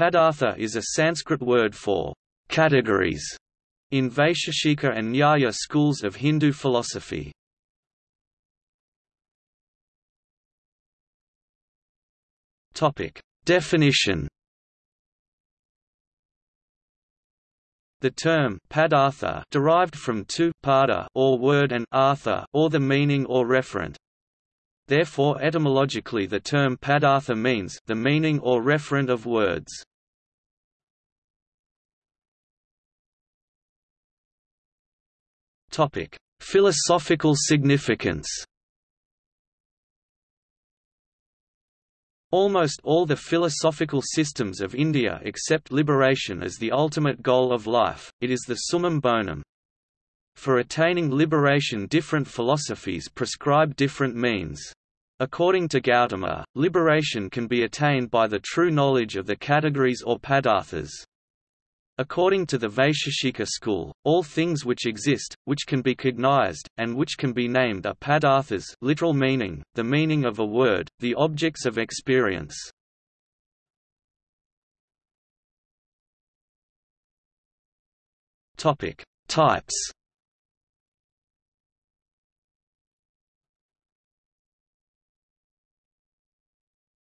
Padartha is a Sanskrit word for categories in Vaisheshika and Nyaya schools of Hindu philosophy. Topic: Definition The term padartha derived from two pada or word and artha or the meaning or referent. Therefore etymologically the term padartha means the meaning or referent of words. Topic: Philosophical significance Almost all the philosophical systems of India accept liberation as the ultimate goal of life, it is the summum bonum. For attaining liberation different philosophies prescribe different means. According to Gautama, liberation can be attained by the true knowledge of the categories or padarthas. According to the Vaisheshika school, all things which exist, which can be cognized, and which can be named are padarthas literal meaning, the meaning of a word, the objects of experience. Topic: Types.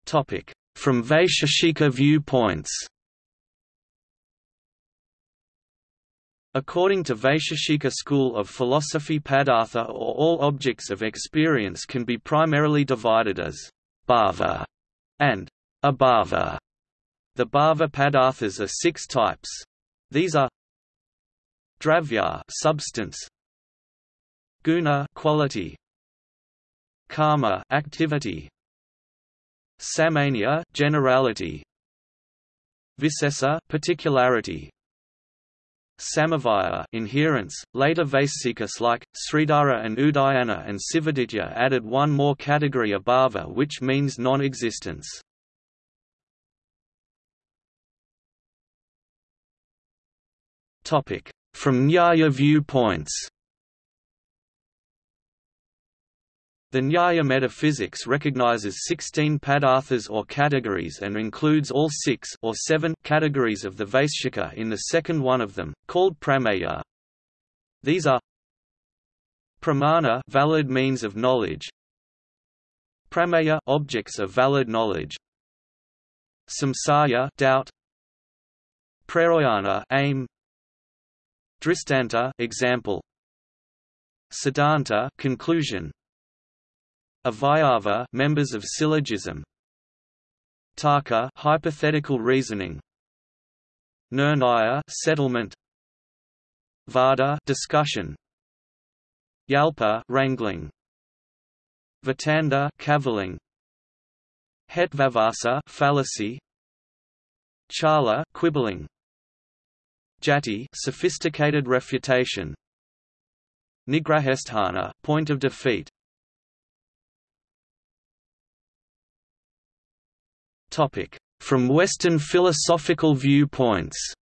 Topic: From Vaisheshika viewpoints. According to Vaisheshika school of philosophy padartha or all objects of experience can be primarily divided as bhava and abhava. The bhava padarthas are six types. These are dravya substance, guna quality, karma activity, samanya generality, visesa particularity, Samavaya inherence. Later Vaisikas like, Sridhara and Udayana and Sivaditya added one more category abhava which means non-existence. From Nyaya viewpoints The Nyaya metaphysics recognizes 16 padarthas or categories and includes all six or seven categories of the Vaisheshika in the second one of them, called prameya. These are pramana valid means of knowledge, prameya objects of valid knowledge, samsaya doubt, prayojana aim, dristanta example, siddhanta conclusion, Avayava members of syllogism. Tarka hypothetical reasoning. Nirnaya settlement. Vada discussion. Jalpa wrangling. Vitanda cavilling. Hetvabhasa fallacy. Chala quibbling. Jati sophisticated refutation. Nigrahasthana point of defeat From Western philosophical viewpoints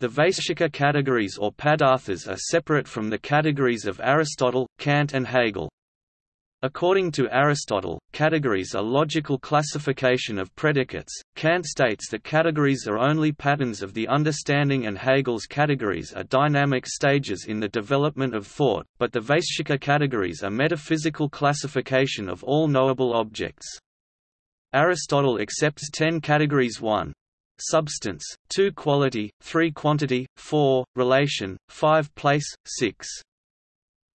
The Vaisheshika categories or padarthas are separate from the categories of Aristotle, Kant and Hegel. According to Aristotle, categories are logical classification of predicates. Kant states that categories are only patterns of the understanding and Hegel's categories are dynamic stages in the development of thought, but the Vaisheshika categories are metaphysical classification of all knowable objects. Aristotle accepts 10 categories 1 substance, 2 quality, 3 quantity, 4 relation, 5 place, 6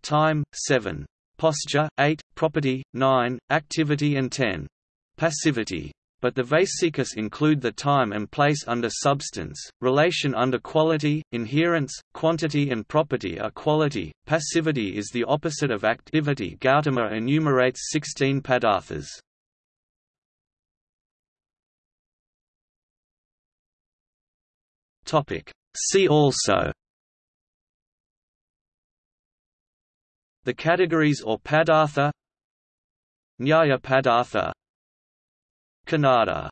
time, 7 posture, 8, property, 9, activity and 10. Passivity. But the Vaisikas include the time and place under substance, relation under quality, inherence, quantity and property are quality, passivity is the opposite of activity Gautama enumerates 16 padarthas. See also The categories or padartha Nyaya padartha Kanada